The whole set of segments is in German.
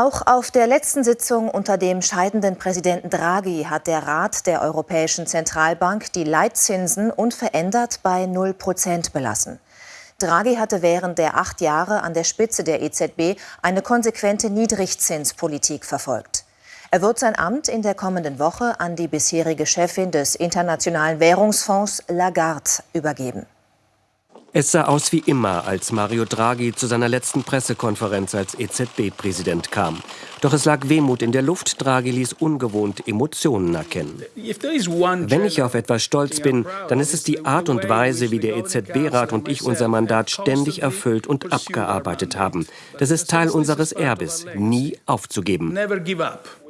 Auch auf der letzten Sitzung unter dem scheidenden Präsidenten Draghi hat der Rat der Europäischen Zentralbank die Leitzinsen unverändert bei 0 Prozent belassen. Draghi hatte während der acht Jahre an der Spitze der EZB eine konsequente Niedrigzinspolitik verfolgt. Er wird sein Amt in der kommenden Woche an die bisherige Chefin des Internationalen Währungsfonds Lagarde übergeben. Es sah aus wie immer, als Mario Draghi zu seiner letzten Pressekonferenz als EZB-Präsident kam. Doch es lag Wehmut in der Luft. Draghi ließ ungewohnt Emotionen erkennen. Wenn ich auf etwas stolz bin, dann ist es die Art und Weise, wie der EZB-Rat und ich unser Mandat ständig erfüllt und abgearbeitet haben. Das ist Teil unseres Erbes, nie aufzugeben.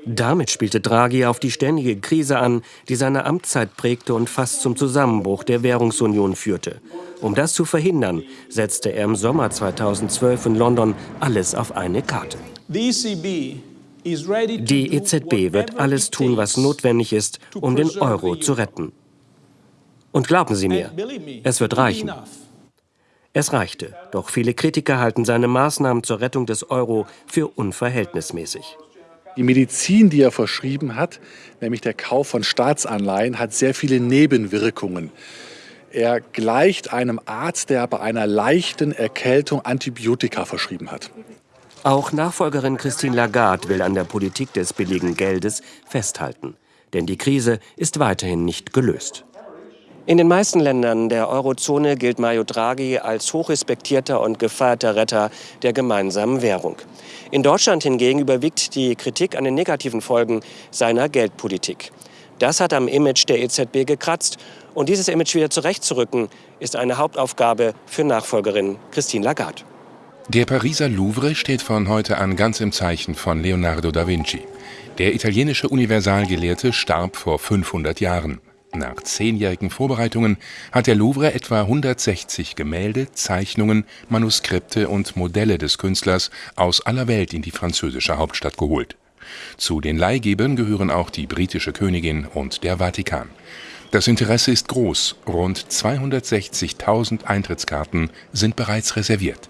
Damit spielte Draghi auf die ständige Krise an, die seine Amtszeit prägte und fast zum Zusammenbruch der Währungsunion führte. Um das zu verhindern, setzte er im Sommer 2012 in London alles auf eine Karte. Die EZB wird alles tun, was notwendig ist, um den Euro zu retten. Und glauben Sie mir, es wird reichen. Es reichte, doch viele Kritiker halten seine Maßnahmen zur Rettung des Euro für unverhältnismäßig. Die Medizin, die er verschrieben hat, nämlich der Kauf von Staatsanleihen, hat sehr viele Nebenwirkungen. Er gleicht einem Arzt, der bei einer leichten Erkältung Antibiotika verschrieben hat. Auch Nachfolgerin Christine Lagarde will an der Politik des billigen Geldes festhalten. Denn die Krise ist weiterhin nicht gelöst. In den meisten Ländern der Eurozone gilt Mario Draghi als hochrespektierter und gefeierter Retter der gemeinsamen Währung. In Deutschland hingegen überwiegt die Kritik an den negativen Folgen seiner Geldpolitik. Das hat am Image der EZB gekratzt. Und dieses Image wieder zurechtzurücken, ist eine Hauptaufgabe für Nachfolgerin Christine Lagarde. Der Pariser Louvre steht von heute an ganz im Zeichen von Leonardo da Vinci. Der italienische Universalgelehrte starb vor 500 Jahren. Nach zehnjährigen Vorbereitungen hat der Louvre etwa 160 Gemälde, Zeichnungen, Manuskripte und Modelle des Künstlers aus aller Welt in die französische Hauptstadt geholt. Zu den Leihgebern gehören auch die britische Königin und der Vatikan. Das Interesse ist groß, rund 260.000 Eintrittskarten sind bereits reserviert